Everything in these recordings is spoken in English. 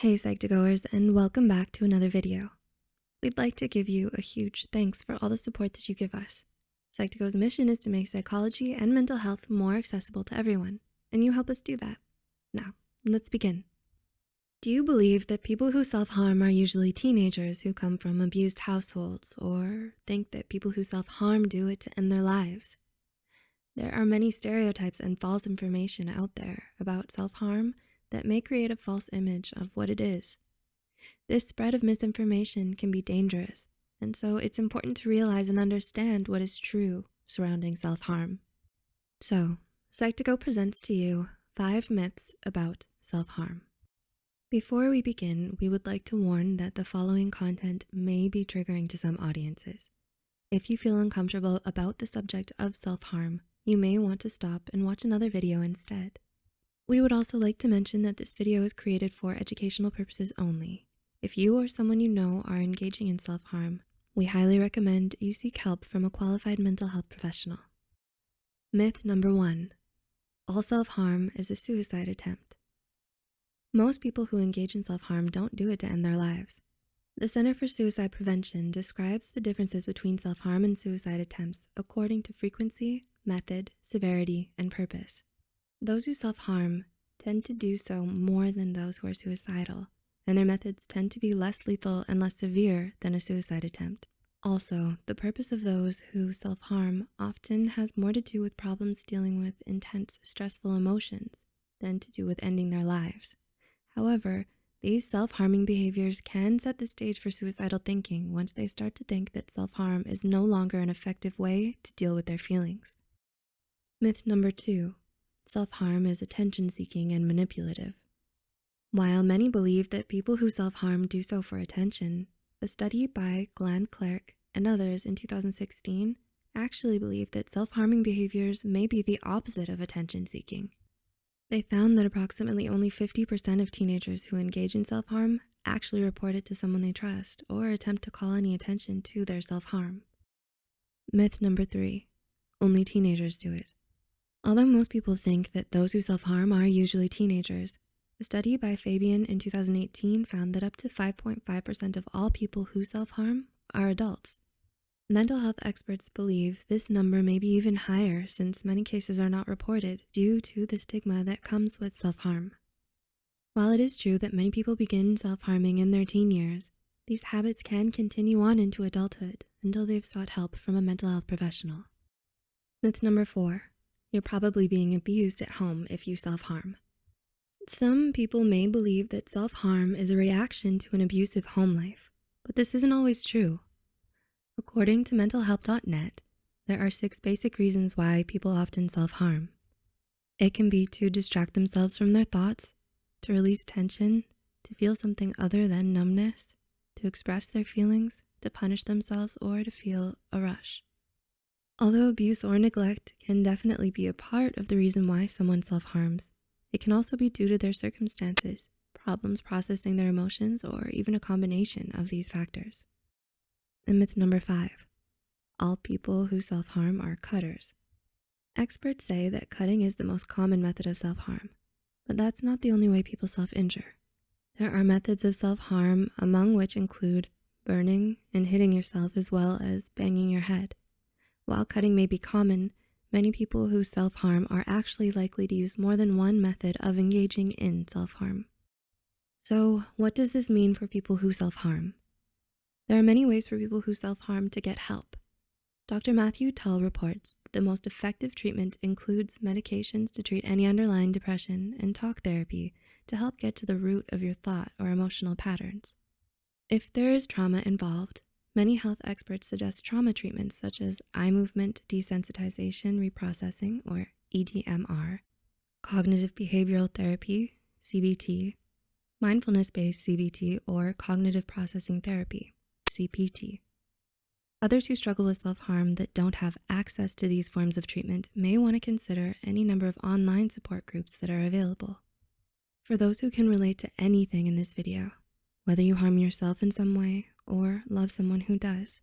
Hey Psych2Goers and welcome back to another video. We'd like to give you a huge thanks for all the support that you give us. Psych2Go's mission is to make psychology and mental health more accessible to everyone, and you help us do that. Now, let's begin. Do you believe that people who self-harm are usually teenagers who come from abused households or think that people who self-harm do it to end their lives? There are many stereotypes and false information out there about self-harm that may create a false image of what it is. This spread of misinformation can be dangerous, and so it's important to realize and understand what is true surrounding self-harm. So, Psych2Go presents to you five myths about self-harm. Before we begin, we would like to warn that the following content may be triggering to some audiences. If you feel uncomfortable about the subject of self-harm, you may want to stop and watch another video instead. We would also like to mention that this video is created for educational purposes only. If you or someone you know are engaging in self-harm, we highly recommend you seek help from a qualified mental health professional. Myth number one, all self-harm is a suicide attempt. Most people who engage in self-harm don't do it to end their lives. The Center for Suicide Prevention describes the differences between self-harm and suicide attempts according to frequency, method, severity, and purpose. Those who self-harm tend to do so more than those who are suicidal, and their methods tend to be less lethal and less severe than a suicide attempt. Also, the purpose of those who self-harm often has more to do with problems dealing with intense, stressful emotions than to do with ending their lives. However, these self-harming behaviors can set the stage for suicidal thinking once they start to think that self-harm is no longer an effective way to deal with their feelings. Myth number two, self-harm is attention-seeking and manipulative. While many believe that people who self-harm do so for attention, a study by Glenn Clark and others in 2016 actually believe that self-harming behaviors may be the opposite of attention-seeking. They found that approximately only 50% of teenagers who engage in self-harm actually report it to someone they trust or attempt to call any attention to their self-harm. Myth number three, only teenagers do it. Although most people think that those who self-harm are usually teenagers, a study by Fabian in 2018 found that up to 5.5% of all people who self-harm are adults. Mental health experts believe this number may be even higher since many cases are not reported due to the stigma that comes with self-harm. While it is true that many people begin self-harming in their teen years, these habits can continue on into adulthood until they've sought help from a mental health professional. Myth number four, you're probably being abused at home if you self-harm. Some people may believe that self-harm is a reaction to an abusive home life, but this isn't always true. According to mentalhealth.net, there are six basic reasons why people often self-harm. It can be to distract themselves from their thoughts, to release tension, to feel something other than numbness, to express their feelings, to punish themselves, or to feel a rush. Although abuse or neglect can definitely be a part of the reason why someone self-harms, it can also be due to their circumstances, problems processing their emotions, or even a combination of these factors. And myth number five, all people who self-harm are cutters. Experts say that cutting is the most common method of self-harm, but that's not the only way people self-injure. There are methods of self-harm among which include burning and hitting yourself as well as banging your head. While cutting may be common, many people who self-harm are actually likely to use more than one method of engaging in self-harm. So what does this mean for people who self-harm? There are many ways for people who self-harm to get help. Dr. Matthew Tull reports the most effective treatment includes medications to treat any underlying depression and talk therapy to help get to the root of your thought or emotional patterns. If there is trauma involved, Many health experts suggest trauma treatments such as eye movement desensitization reprocessing or EDMR, cognitive behavioral therapy, CBT, mindfulness-based CBT or cognitive processing therapy, CPT. Others who struggle with self-harm that don't have access to these forms of treatment may wanna consider any number of online support groups that are available. For those who can relate to anything in this video, whether you harm yourself in some way or love someone who does.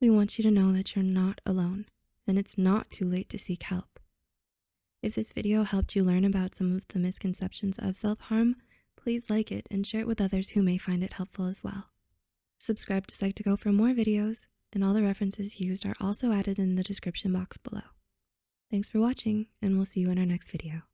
We want you to know that you're not alone and it's not too late to seek help. If this video helped you learn about some of the misconceptions of self-harm, please like it and share it with others who may find it helpful as well. Subscribe to Psych2Go for more videos, and all the references used are also added in the description box below. Thanks for watching, and we'll see you in our next video.